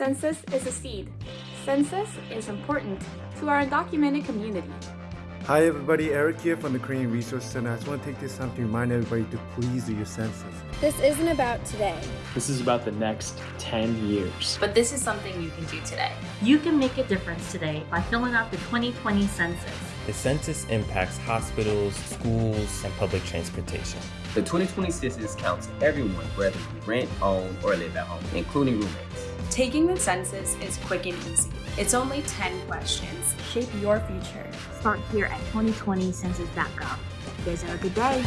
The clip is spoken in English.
Census is a seed. Census is important to our undocumented community. Hi everybody, Eric here from the Korean Resource Center. I just want to take this time to remind everybody to please do your census. This isn't about today. This is about the next 10 years. But this is something you can do today. You can make a difference today by filling out the 2020 census. The census impacts hospitals, schools, and public transportation. The 2020 census counts everyone, whether you rent, own, or live at home, including roommates. Taking the census is quick and easy. It's only 10 questions. Shape your future. Start here at 2020census.gov. You guys have a good day.